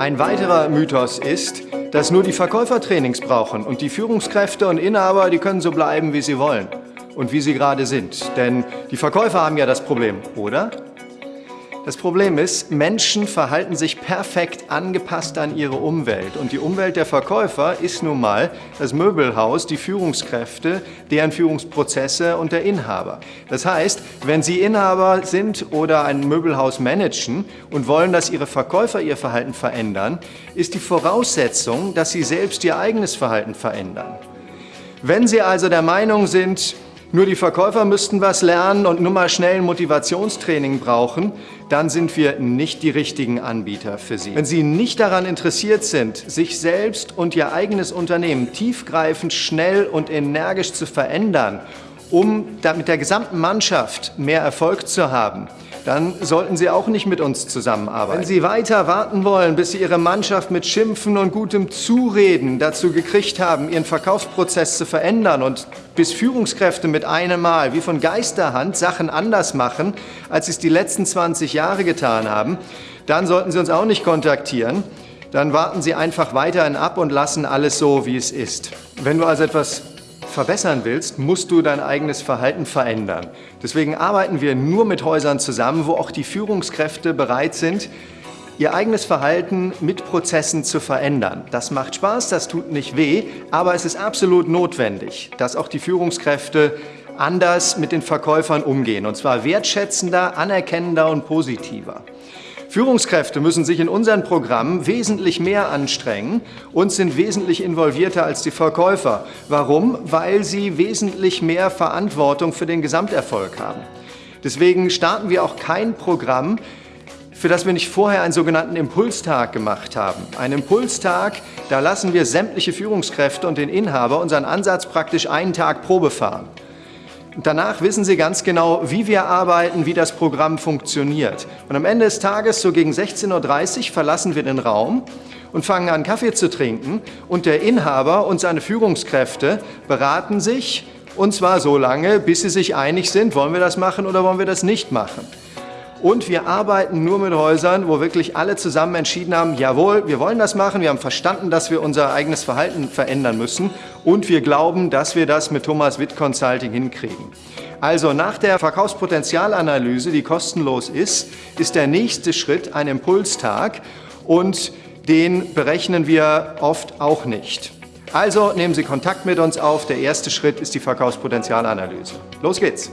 Ein weiterer Mythos ist, dass nur die Verkäufer Trainings brauchen und die Führungskräfte und Inhaber, die können so bleiben, wie sie wollen und wie sie gerade sind. Denn die Verkäufer haben ja das Problem, oder? Das Problem ist, Menschen verhalten sich perfekt angepasst an ihre Umwelt. Und die Umwelt der Verkäufer ist nun mal das Möbelhaus, die Führungskräfte, deren Führungsprozesse und der Inhaber. Das heißt, wenn Sie Inhaber sind oder ein Möbelhaus managen und wollen, dass Ihre Verkäufer ihr Verhalten verändern, ist die Voraussetzung, dass Sie selbst Ihr eigenes Verhalten verändern. Wenn Sie also der Meinung sind, nur die Verkäufer müssten was lernen und nur mal schnell ein Motivationstraining brauchen, dann sind wir nicht die richtigen Anbieter für Sie. Wenn Sie nicht daran interessiert sind, sich selbst und Ihr eigenes Unternehmen tiefgreifend, schnell und energisch zu verändern, um mit der gesamten Mannschaft mehr Erfolg zu haben, dann sollten Sie auch nicht mit uns zusammenarbeiten. Wenn Sie weiter warten wollen, bis Sie Ihre Mannschaft mit Schimpfen und gutem Zureden dazu gekriegt haben, Ihren Verkaufsprozess zu verändern und bis Führungskräfte mit einem Mal wie von Geisterhand Sachen anders machen, als sie es die letzten 20 Jahre getan haben, dann sollten Sie uns auch nicht kontaktieren. Dann warten Sie einfach weiterhin ab und lassen alles so, wie es ist. Wenn du also etwas verbessern willst, musst du dein eigenes Verhalten verändern. Deswegen arbeiten wir nur mit Häusern zusammen, wo auch die Führungskräfte bereit sind, ihr eigenes Verhalten mit Prozessen zu verändern. Das macht Spaß, das tut nicht weh, aber es ist absolut notwendig, dass auch die Führungskräfte anders mit den Verkäufern umgehen, und zwar wertschätzender, anerkennender und positiver. Führungskräfte müssen sich in unseren Programmen wesentlich mehr anstrengen und sind wesentlich involvierter als die Verkäufer. Warum? Weil sie wesentlich mehr Verantwortung für den Gesamterfolg haben. Deswegen starten wir auch kein Programm, für das wir nicht vorher einen sogenannten Impulstag gemacht haben. Ein Impulstag, da lassen wir sämtliche Führungskräfte und den Inhaber unseren Ansatz praktisch einen Tag Probe fahren. Danach wissen Sie ganz genau, wie wir arbeiten, wie das Programm funktioniert. Und am Ende des Tages, so gegen 16.30 Uhr, verlassen wir den Raum und fangen an, Kaffee zu trinken. Und der Inhaber und seine Führungskräfte beraten sich, und zwar so lange, bis sie sich einig sind, wollen wir das machen oder wollen wir das nicht machen. Und wir arbeiten nur mit Häusern, wo wirklich alle zusammen entschieden haben, jawohl, wir wollen das machen, wir haben verstanden, dass wir unser eigenes Verhalten verändern müssen und wir glauben, dass wir das mit Thomas Witt Consulting hinkriegen. Also nach der Verkaufspotenzialanalyse, die kostenlos ist, ist der nächste Schritt ein Impulstag und den berechnen wir oft auch nicht. Also nehmen Sie Kontakt mit uns auf. Der erste Schritt ist die Verkaufspotenzialanalyse. Los geht's!